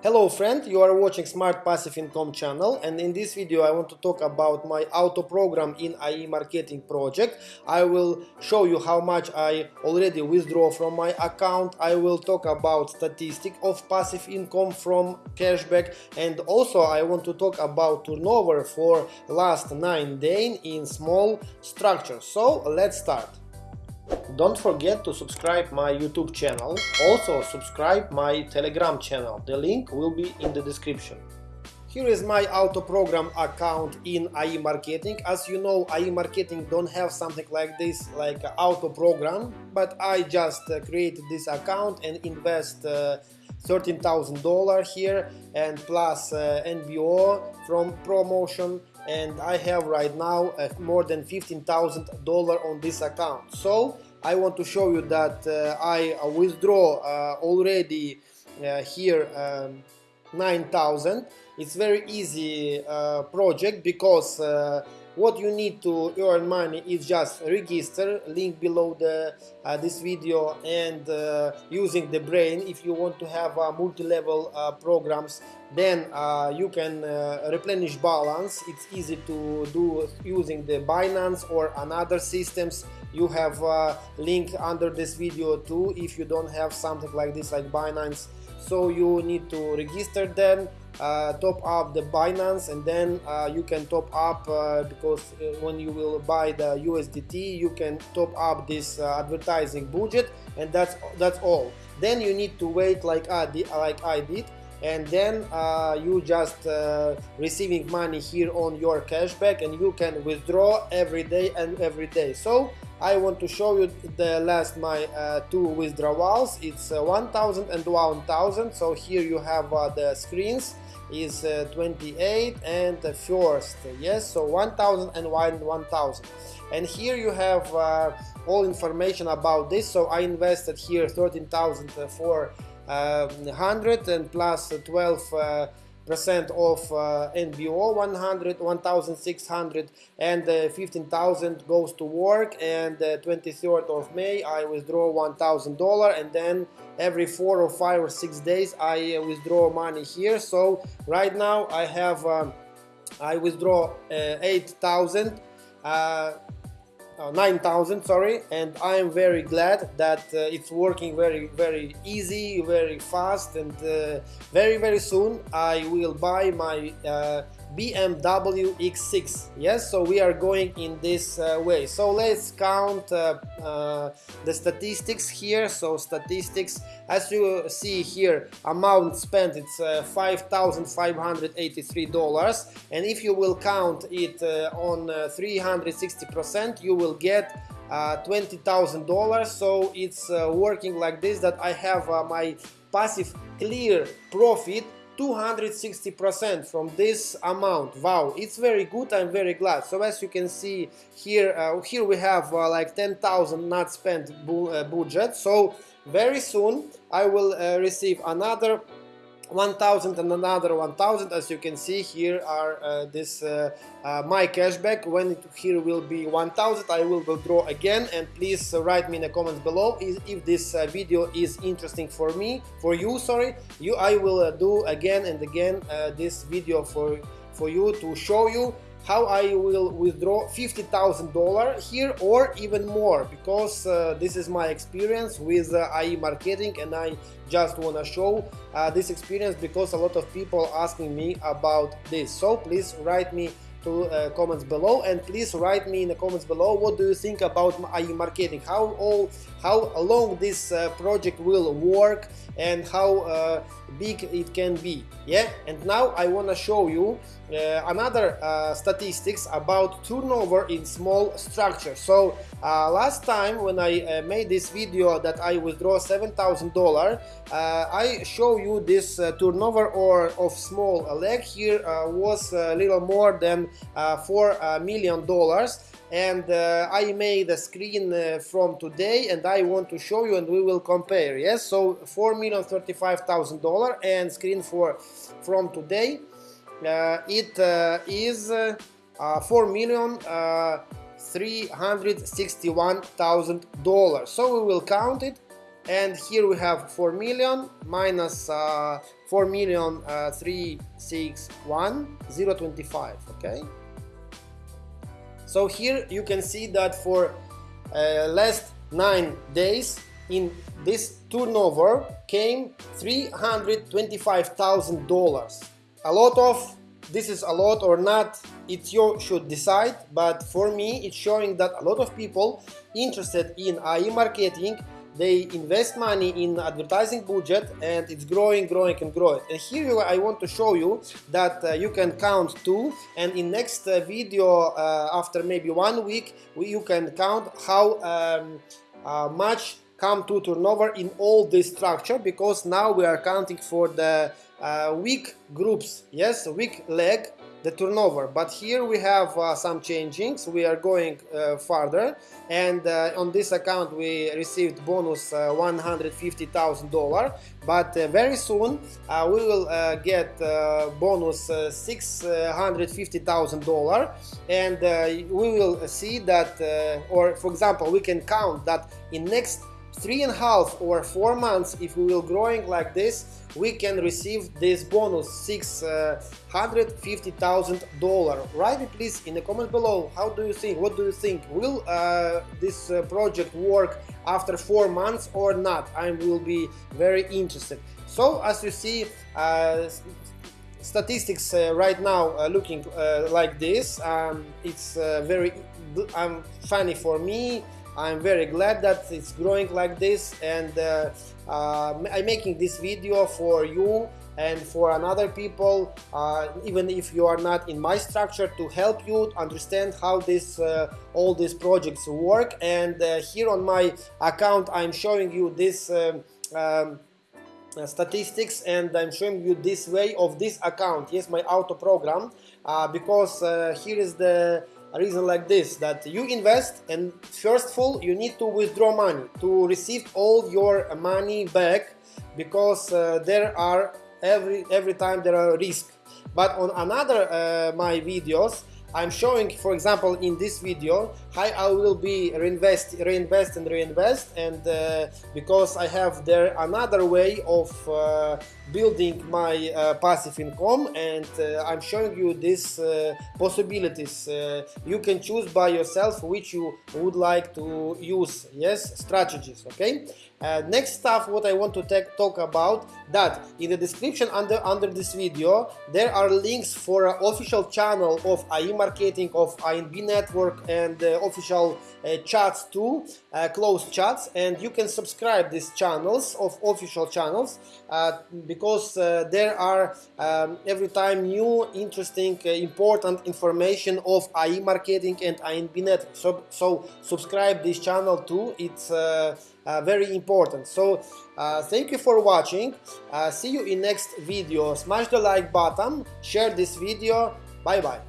Hello friend, you are watching Smart Passive Income channel and in this video I want to talk about my auto program in AI marketing project. I will show you how much I already withdraw from my account. I will talk about statistic of passive income from cashback and also I want to talk about turnover for last 9 days in small structure. So let's start. Don't forget to subscribe my YouTube channel. Also subscribe my Telegram channel. The link will be in the description. Here is my auto program account in AI Marketing. As you know, AI Marketing don't have something like this, like auto program, but I just uh, created this account and invest uh, $13,000 here and plus uh, NBO from promotion and I have right now uh, more than $15,000 on this account. So I want to show you that uh, I withdraw uh, already uh, here um, 9,000. It's very easy uh, project because uh, what you need to earn money is just register link below the uh, this video and uh, using the brain. If you want to have uh, multi-level uh, programs then uh, you can uh, replenish balance. It's easy to do using the Binance or another systems. You have a link under this video too if you don't have something like this like Binance. So you need to register them top up the Binance and then uh, you can top up uh, because uh, when you will buy the USDT you can top up this uh, advertising budget and that's that's all. Then you need to wait like I did, like I did and then uh, you just receiving money here on your cashback and you can withdraw every day and every day. So I want to show you the last my uh, two withdrawals. It's uh, 1000 and 1000 so here you have uh, the screens is uh, 28 and the first yes so 1000 and 1000 and here you have uh, all information about this so I invested here 13,400 uh, and plus 12 percent of uh, NBO 100 1600 and uh, 15,000 goes to work and uh, 23rd of May I withdraw $1,000 and then every four or five or six days I uh, withdraw money here. So right now I have um, I withdraw uh, 8,000 uh, uh, 9000 sorry and I am very glad that uh, it's working very very easy very fast and uh, very very soon I will buy my uh, BMW X6 yes so we are going in this uh, way. So let's count uh, uh, the statistics here. So statistics as you see here amount spent it's uh, $5,583 and if you will count it uh, on 360 uh, percent you will get $20,000 so it's working like this that I have my passive clear profit 260% from this amount. Wow it's very good I'm very glad. So as you can see here uh, here we have uh, like 10,000 not spent bu uh, budget. So very soon I will uh, receive another 1000 and another 1000 as you can see here are uh, this uh, uh, my cashback. When it here will be 1000 I will withdraw again. And please write me in the comments below if, if this uh, video is interesting for me for you sorry. You I will uh, do again and again uh, this video for for you to show you how I will withdraw $50,000 here or even more because uh, this is my experience with uh, AI marketing and I just want to show uh, this experience because a lot of people asking me about this. So please write me to uh, comments below and please write me in the comments below what do you think about AI marketing? How all how long this uh, project will work and how uh, big it can be? Yeah? And now I want to show you uh, another uh, statistics about turnover in small structure so uh, last time when I uh, made this video that I withdraw $7,000 I show you this turnover or of small leg here was a little more than four million dollars. And uh, I made a screen uh, from today and I want to show you and we will compare yes? So four million thirty five thousand dollar and screen for from today. uh, it uh, is uh, uh, four million three hundred sixty one thousand dollars. So we will count it. And here we have 4 million minus uh, 4 million uh, 361 025 okay. So here you can see that for uh, last nine days in this turnover came $325,000 a lot of this is a lot or not it you should decide but for me it's showing that a lot of people interested in AI marketing they invest money in advertising budget and it's growing growing and growing. And here I want to show you that uh, you can count two and in next uh, video uh, after maybe one week we, you can count how um, uh, much come to turnover in all this structure because now we are counting for the uh, weak groups. Yes weak leg the turnover. But here we have uh, some changings. We are going uh, further and uh, on this account we received bonus uh, $150,000 but uh, very soon we will get bonus $650,000 and we will see that or for example we can count that in next three and a half or four months if we will growing like this we can receive this bonus six hundred fifty thousand dollar write it please in the comment below. How do you think what do you think? Will uh, this uh, project work after four months or not? I will be very interested. So as you see uh, statistics uh, right now uh, looking uh, like this um, it's very um, funny for me I'm very glad that it's growing like this and uh, uh, I'm making this video for you and for another people uh, even if you are not in my structure to help you understand how this uh, all these projects work. And uh, here on my account I'm showing you this um, um, uh, statistics and I'm showing you this way of this account. Yes my auto program because here is the a reason like this that you invest and first of all you need to withdraw money to receive all your money back because uh, there are every every time there are risks but on another uh, my videos I'm showing, for example, in this video, how I will be reinvest, reinvest and reinvest, and uh, because I have there another way of uh, building my uh, passive income, and uh, I'm showing you these uh, possibilities. Uh, you can choose by yourself which you would like to use. Yes, strategies. Okay. next stuff, what I want to talk about that in the description under under this video there are links for official channel of AI marketing of INB network and uh, official uh, chats too, uh, closed chats, and you can subscribe these channels of official channels uh, because uh, there are um, every time new, interesting, uh, important information of AI marketing and INB network. So, so subscribe this channel too. It's very important. So thank you for watching. see you in next video. Smash the like button, share this video. Bye bye.